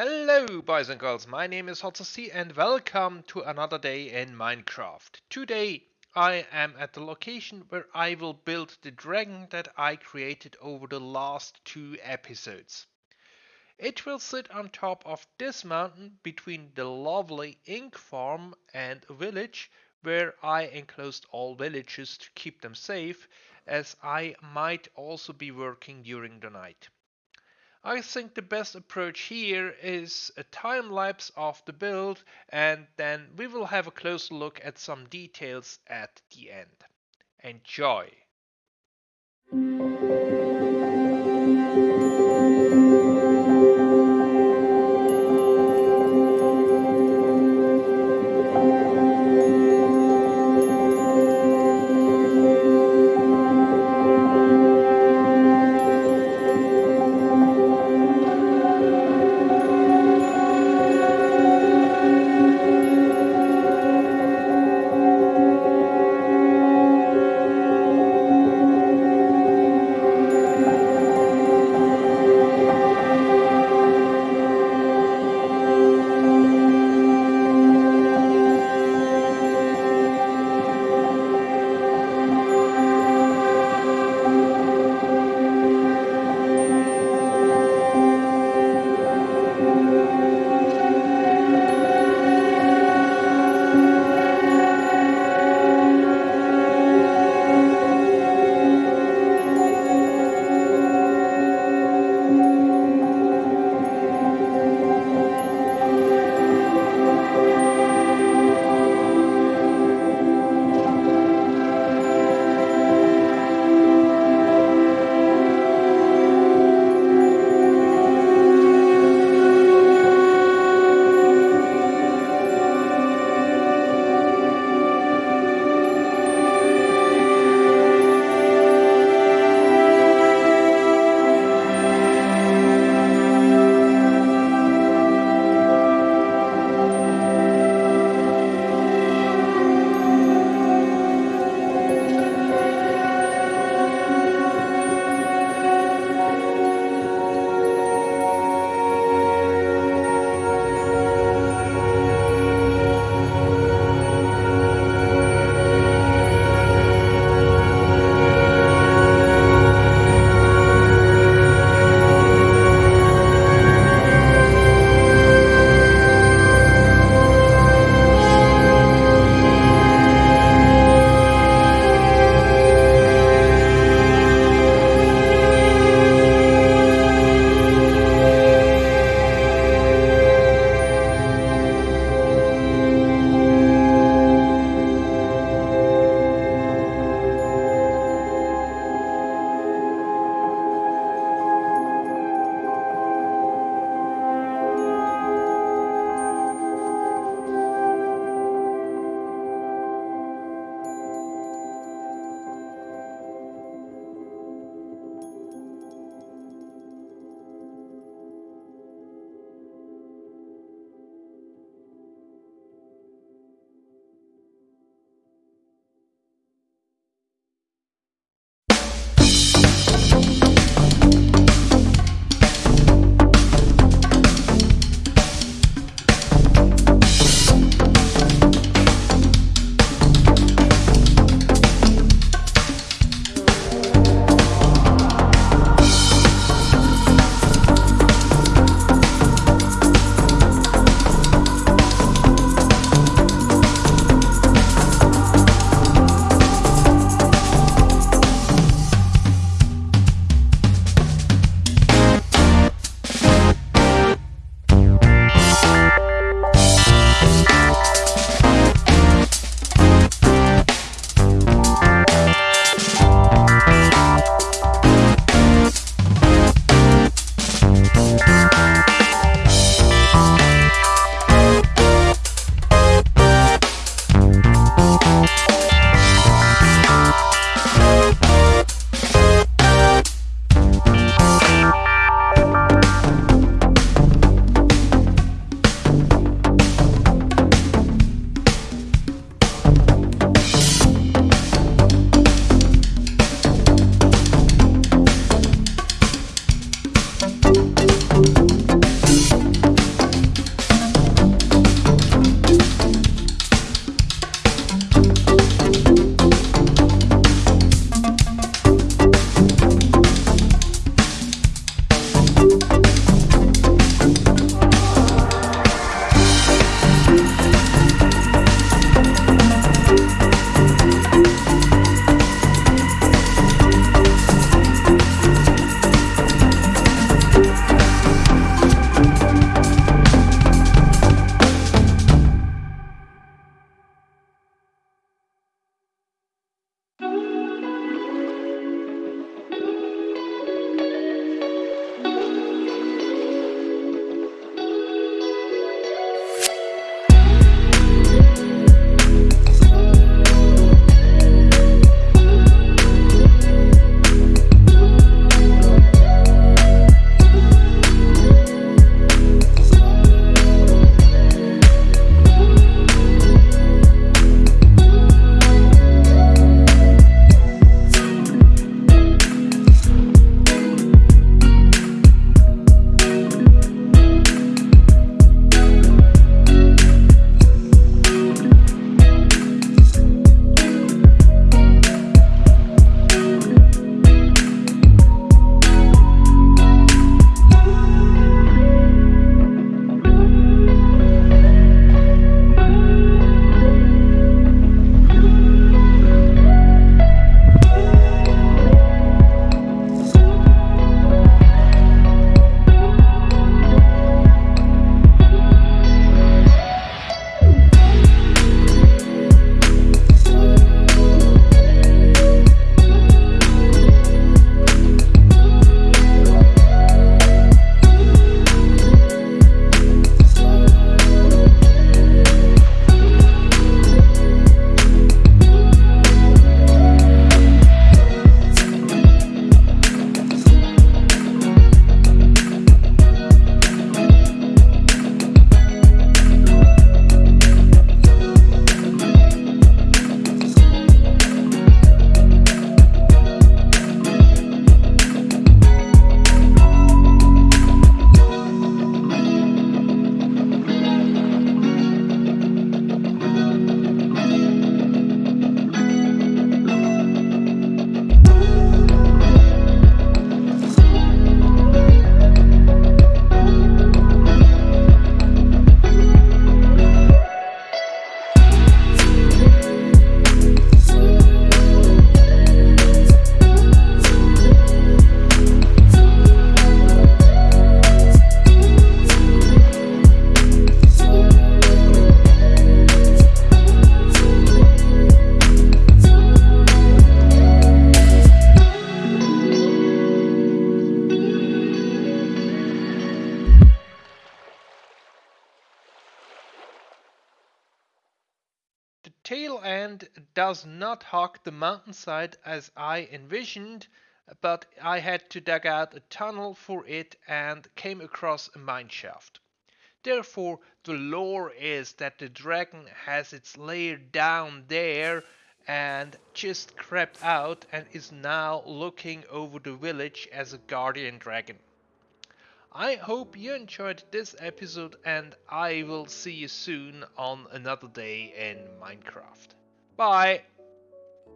Hello boys and girls, my name is HotC and welcome to another day in Minecraft. Today I am at the location where I will build the dragon that I created over the last two episodes. It will sit on top of this mountain between the lovely ink farm and village where I enclosed all villages to keep them safe as I might also be working during the night. I think the best approach here is a time lapse of the build and then we will have a closer look at some details at the end. Enjoy! Tail end does not hug the mountainside as I envisioned, but I had to dig out a tunnel for it and came across a mineshaft. Therefore, the lore is that the dragon has its lair down there and just crept out and is now looking over the village as a guardian dragon. I hope you enjoyed this episode and I will see you soon on another day in Minecraft. Bye!